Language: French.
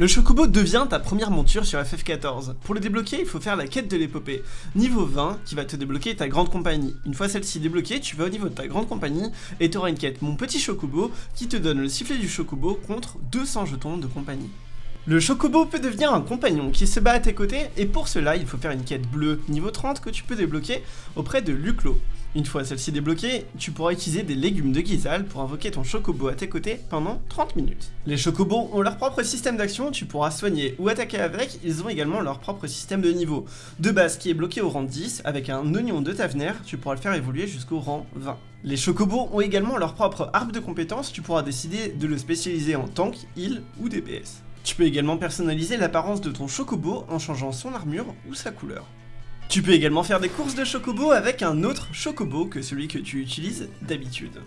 Le Chocobo devient ta première monture sur FF14. Pour le débloquer, il faut faire la quête de l'épopée, niveau 20, qui va te débloquer ta grande compagnie. Une fois celle-ci débloquée, tu vas au niveau de ta grande compagnie, et tu auras une quête Mon Petit Chocobo, qui te donne le sifflet du Chocobo contre 200 jetons de compagnie. Le Chocobo peut devenir un compagnon qui se bat à tes côtés, et pour cela, il faut faire une quête bleue niveau 30 que tu peux débloquer auprès de Luclo. Une fois celle-ci débloquée, tu pourras utiliser des légumes de Gizal pour invoquer ton chocobo à tes côtés pendant 30 minutes. Les chocobos ont leur propre système d'action, tu pourras soigner ou attaquer avec, ils ont également leur propre système de niveau. De base qui est bloqué au rang 10, avec un oignon de Tavener, tu pourras le faire évoluer jusqu'au rang 20. Les chocobos ont également leur propre arbre de compétences, tu pourras décider de le spécialiser en tank, heal ou DPS. Tu peux également personnaliser l'apparence de ton chocobo en changeant son armure ou sa couleur. Tu peux également faire des courses de chocobo avec un autre chocobo que celui que tu utilises d'habitude.